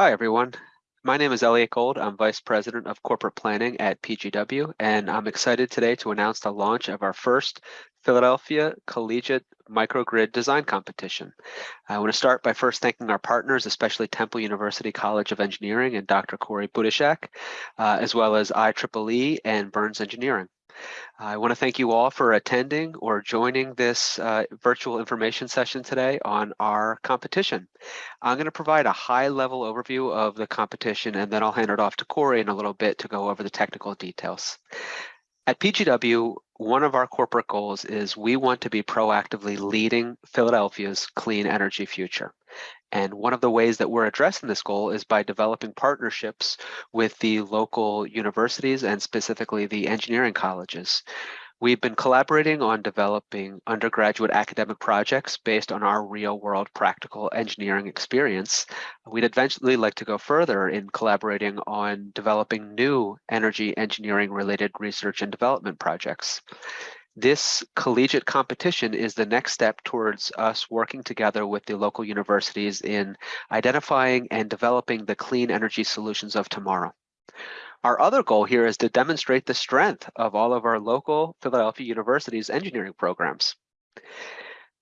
Hi, everyone. My name is Elliot Gold. I'm Vice President of Corporate Planning at PGW, and I'm excited today to announce the launch of our first Philadelphia Collegiate Microgrid Design Competition. I want to start by first thanking our partners, especially Temple University College of Engineering and Dr. Corey Budischak, uh, as well as IEEE and Burns Engineering. I want to thank you all for attending or joining this uh, virtual information session today on our competition. I'm going to provide a high level overview of the competition and then I'll hand it off to Corey in a little bit to go over the technical details. At PGW, one of our corporate goals is we want to be proactively leading Philadelphia's clean energy future. And one of the ways that we're addressing this goal is by developing partnerships with the local universities and specifically the engineering colleges. We've been collaborating on developing undergraduate academic projects based on our real world practical engineering experience. We'd eventually like to go further in collaborating on developing new energy engineering related research and development projects. This collegiate competition is the next step towards us working together with the local universities in identifying and developing the clean energy solutions of tomorrow. Our other goal here is to demonstrate the strength of all of our local Philadelphia University's engineering programs.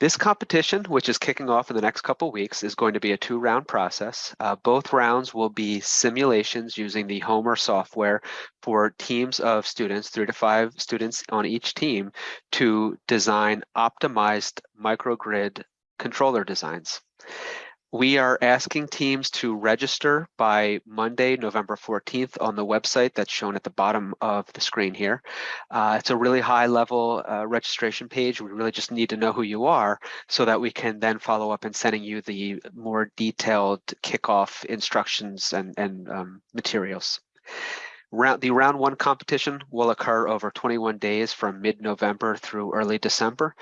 This competition, which is kicking off in the next couple weeks, is going to be a two-round process. Uh, both rounds will be simulations using the Homer software for teams of students, three to five students on each team, to design optimized microgrid controller designs. We are asking teams to register by Monday, November 14th on the website that's shown at the bottom of the screen here. Uh, it's a really high level uh, registration page. We really just need to know who you are so that we can then follow up in sending you the more detailed kickoff instructions and, and um, materials. Round, the round one competition will occur over 21 days from mid-November through early December.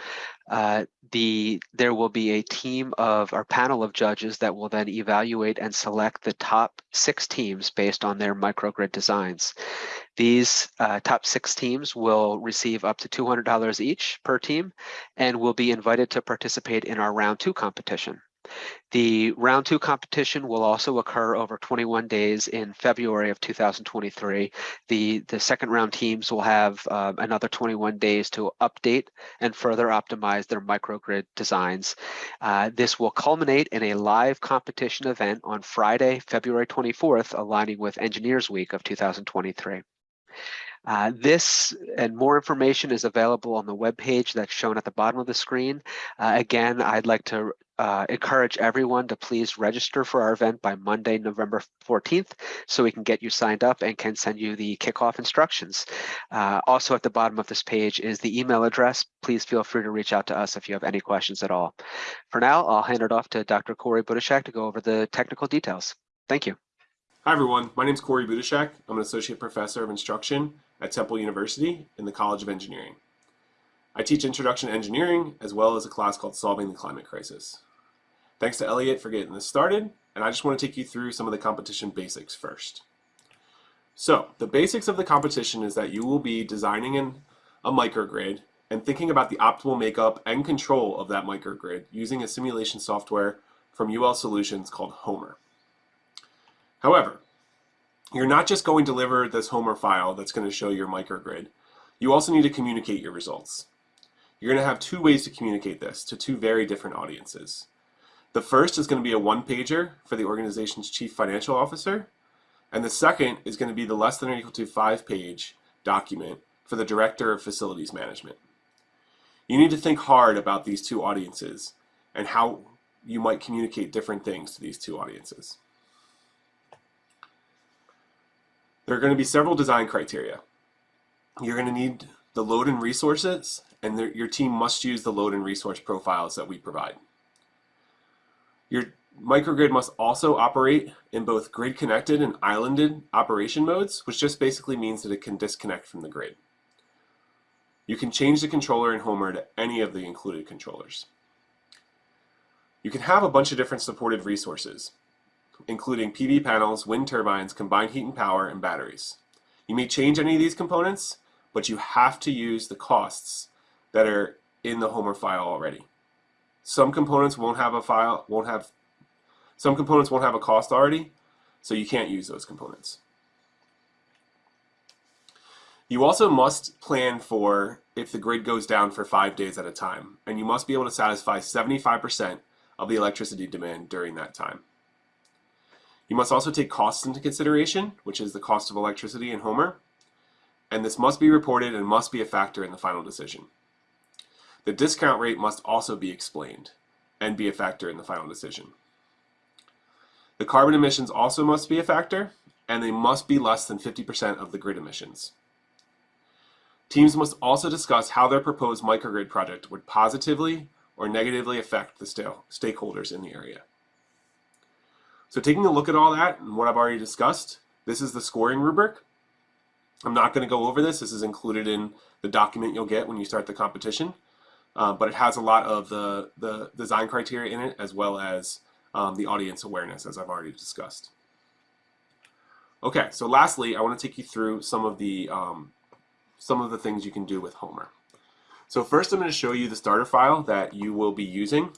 Uh, the there will be a team of our panel of judges that will then evaluate and select the top six teams based on their microgrid designs. These uh, top six teams will receive up to $200 each per team and will be invited to participate in our round two competition. The round two competition will also occur over 21 days in February of 2023. The, the second round teams will have uh, another 21 days to update and further optimize their microgrid designs. Uh, this will culminate in a live competition event on Friday, February 24th, aligning with Engineers Week of 2023. Uh, this and more information is available on the web page that's shown at the bottom of the screen. Uh, again, I'd like to uh, encourage everyone to please register for our event by Monday, November 14th, so we can get you signed up and can send you the kickoff instructions. Uh, also at the bottom of this page is the email address. Please feel free to reach out to us if you have any questions at all. For now, I'll hand it off to Dr. Corey Budischak to go over the technical details. Thank you. Hi everyone, my name is Corey Budischak. I'm an Associate Professor of Instruction at Temple University in the College of Engineering. I teach Introduction to Engineering as well as a class called Solving the Climate Crisis. Thanks to Elliot for getting this started, and I just want to take you through some of the competition basics first. So, the basics of the competition is that you will be designing in a microgrid and thinking about the optimal makeup and control of that microgrid using a simulation software from UL Solutions called Homer. However, you're not just going to deliver this Homer file that's going to show your microgrid. You also need to communicate your results. You're going to have two ways to communicate this to two very different audiences. The first is going to be a one-pager for the organization's chief financial officer, and the second is going to be the less than or equal to five-page document for the director of facilities management. You need to think hard about these two audiences and how you might communicate different things to these two audiences. There are going to be several design criteria. You're going to need the load and resources, and your team must use the load and resource profiles that we provide. Your microgrid must also operate in both grid-connected and islanded operation modes, which just basically means that it can disconnect from the grid. You can change the controller in Homer to any of the included controllers. You can have a bunch of different supported resources including PV panels, wind turbines, combined heat and power, and batteries. You may change any of these components, but you have to use the costs that are in the Homer file already. Some components won't have a file, won't have, some components won't have a cost already, So you can't use those components. You also must plan for if the grid goes down for five days at a time, and you must be able to satisfy 75% of the electricity demand during that time. You must also take costs into consideration, which is the cost of electricity in Homer, and this must be reported and must be a factor in the final decision. The discount rate must also be explained and be a factor in the final decision. The carbon emissions also must be a factor, and they must be less than 50% of the grid emissions. Teams must also discuss how their proposed microgrid project would positively or negatively affect the stakeholders in the area. So taking a look at all that and what I've already discussed, this is the scoring rubric. I'm not going to go over this. This is included in the document you'll get when you start the competition. Uh, but it has a lot of the, the design criteria in it as well as um, the audience awareness as I've already discussed. Okay, so lastly, I want to take you through some of the um, some of the things you can do with Homer. So first I'm going to show you the starter file that you will be using.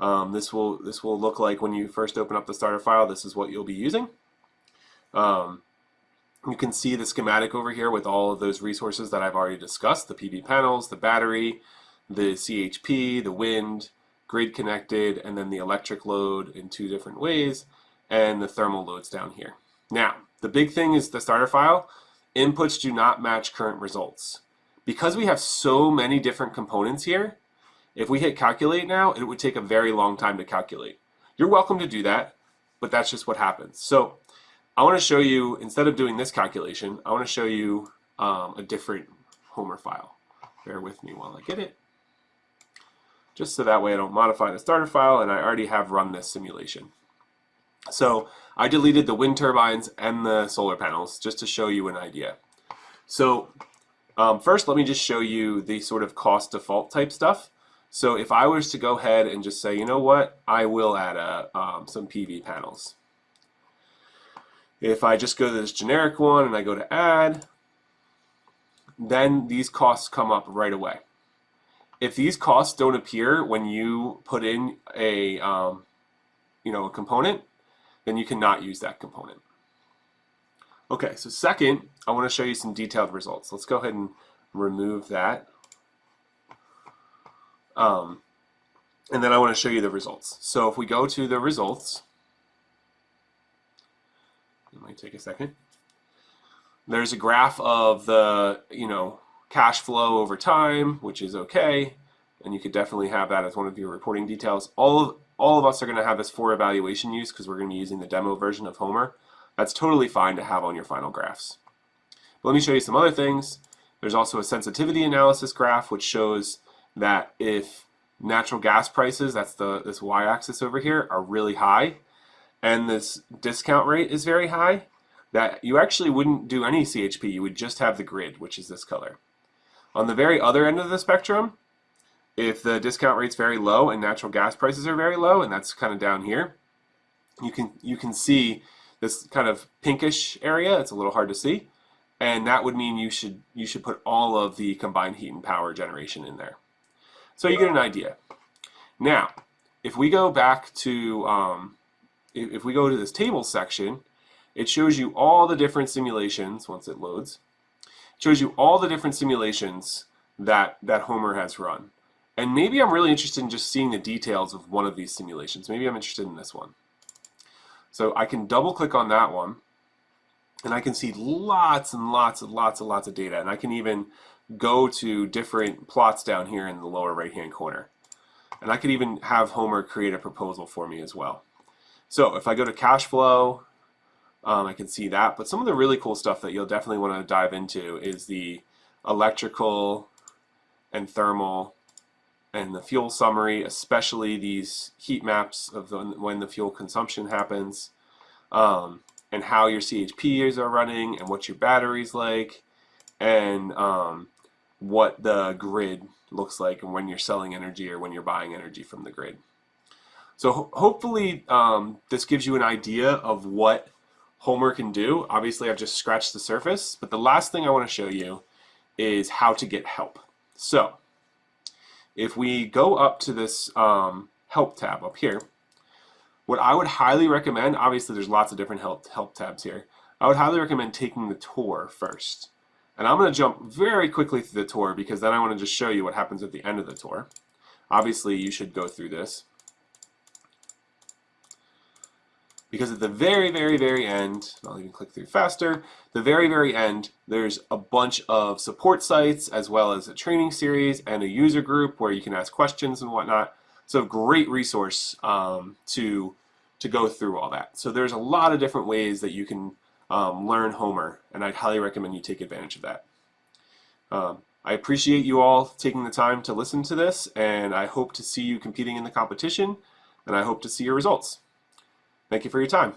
Um, this will this will look like when you first open up the starter file, this is what you'll be using. Um, you can see the schematic over here with all of those resources that I've already discussed, the PV panels, the battery, the CHP, the wind, grid connected, and then the electric load in two different ways, and the thermal loads down here. Now, the big thing is the starter file inputs do not match current results. Because we have so many different components here, if we hit calculate now, it would take a very long time to calculate. You're welcome to do that, but that's just what happens. So I want to show you, instead of doing this calculation, I want to show you um, a different Homer file. Bear with me while I get it. Just so that way I don't modify the starter file and I already have run this simulation. So I deleted the wind turbines and the solar panels just to show you an idea. So um, first, let me just show you the sort of cost default type stuff. So if I was to go ahead and just say, you know what, I will add a, um, some PV panels. If I just go to this generic one and I go to add, then these costs come up right away. If these costs don't appear when you put in a, um, you know, a component, then you cannot use that component. Okay, so second, I want to show you some detailed results. Let's go ahead and remove that. Um, and then I want to show you the results. So if we go to the results, it might take a second. There's a graph of the, you know, cash flow over time, which is okay. And you could definitely have that as one of your reporting details. All of, all of us are going to have this for evaluation use because we're going to be using the demo version of Homer. That's totally fine to have on your final graphs. But let me show you some other things. There's also a sensitivity analysis graph which shows that if natural gas prices, that's the this y-axis over here, are really high, and this discount rate is very high, that you actually wouldn't do any CHP, you would just have the grid, which is this color. On the very other end of the spectrum, if the discount rate's very low and natural gas prices are very low, and that's kind of down here, you can you can see this kind of pinkish area. It's a little hard to see, and that would mean you should you should put all of the combined heat and power generation in there. So you get an idea. Now, if we go back to um, if, we go to this table section, it shows you all the different simulations once it loads. It shows you all the different simulations that that Homer has run. And maybe I'm really interested in just seeing the details of one of these simulations. Maybe I'm interested in this one. So I can double click on that one and I can see lots and lots and lots and lots of data. And I can even go to different plots down here in the lower right hand corner. And I could even have Homer create a proposal for me as well. So if I go to cash flow, um, I can see that. But some of the really cool stuff that you'll definitely want to dive into is the electrical and thermal and the fuel summary, especially these heat maps of the, when the fuel consumption happens, um, and how your CHPs are running, and what your battery's like, and um, what the grid looks like, and when you're selling energy or when you're buying energy from the grid. So ho hopefully um, this gives you an idea of what Homer can do. Obviously I've just scratched the surface, but the last thing I want to show you is how to get help. So if we go up to this um, help tab up here, What I would highly recommend, obviously there's lots of different help, help tabs here. I would highly recommend taking the tour first. And I'm going to jump very quickly through the tour because then I want to just show you what happens at the end of the tour. Obviously you should go through this. Because at the very, very, very end, I'll even click through faster, the very, very end, there's a bunch of support sites as well as a training series and a user group where you can ask questions and whatnot. So great resource um, to, to go through all that. So there's a lot of different ways that you can um, learn Homer, and I'd highly recommend you take advantage of that. Um, I appreciate you all taking the time to listen to this, and I hope to see you competing in the competition, and I hope to see your results. Thank you for your time.